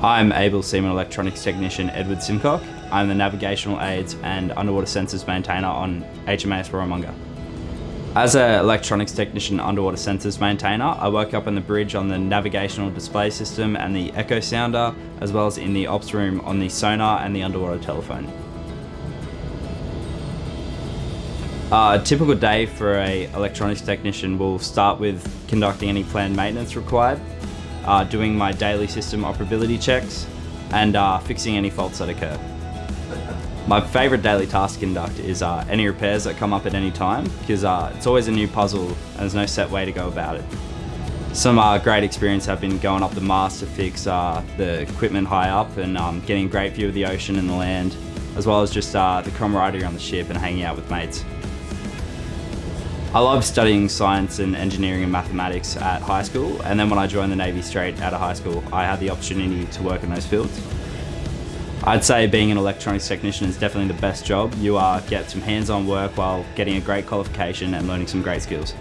I'm Able Seaman Electronics Technician Edward Simcock. I'm the Navigational Aids and Underwater Sensors Maintainer on HMAS Warramunga. As an electronics technician underwater sensors maintainer, I work up on the bridge on the navigational display system and the echo sounder, as well as in the ops room on the sonar and the underwater telephone. A typical day for a electronics technician will start with conducting any planned maintenance required, uh, doing my daily system operability checks, and uh, fixing any faults that occur. My favourite daily task conduct is uh, any repairs that come up at any time because uh, it's always a new puzzle and there's no set way to go about it. Some uh, great experience have been going up the mast to fix uh, the equipment high up and um, getting a great view of the ocean and the land as well as just uh, the camaraderie on the ship and hanging out with mates. I love studying science and engineering and mathematics at high school and then when I joined the Navy straight out of high school I had the opportunity to work in those fields. I'd say being an electronics technician is definitely the best job. You uh, get some hands-on work while getting a great qualification and learning some great skills.